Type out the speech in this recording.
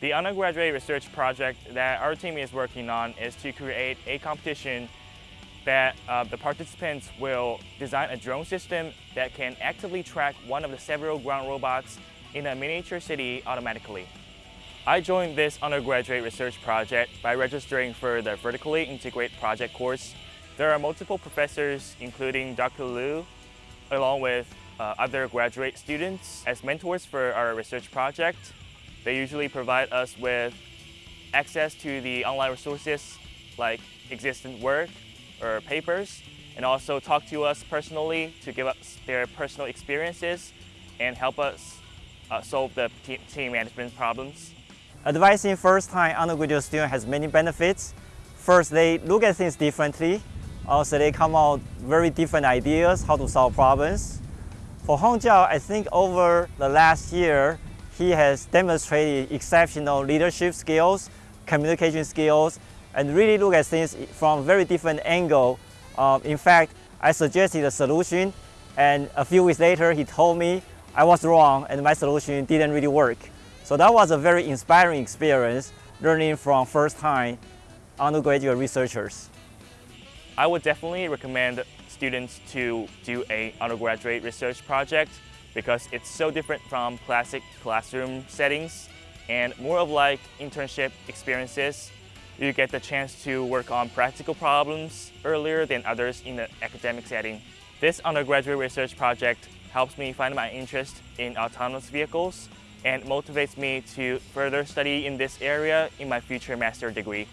The undergraduate research project that our team is working on is to create a competition that uh, the participants will design a drone system that can actively track one of the several ground robots in a miniature city automatically. I joined this undergraduate research project by registering for the Vertically Integrate project course. There are multiple professors, including Dr. Liu, along with uh, other graduate students as mentors for our research project. They usually provide us with access to the online resources like existing work or papers and also talk to us personally to give us their personal experiences and help us uh, solve the team management problems. Advising first-time undergraduate students has many benefits. First, they look at things differently. Also, they come out very different ideas how to solve problems. For Hongjiao, I think over the last year, he has demonstrated exceptional leadership skills, communication skills, and really look at things from very different angle. Uh, in fact, I suggested a solution, and a few weeks later, he told me I was wrong and my solution didn't really work. So that was a very inspiring experience, learning from first-time undergraduate researchers. I would definitely recommend students to do a undergraduate research project because it's so different from classic classroom settings and more of like internship experiences. You get the chance to work on practical problems earlier than others in the academic setting. This undergraduate research project helps me find my interest in autonomous vehicles and motivates me to further study in this area in my future master degree.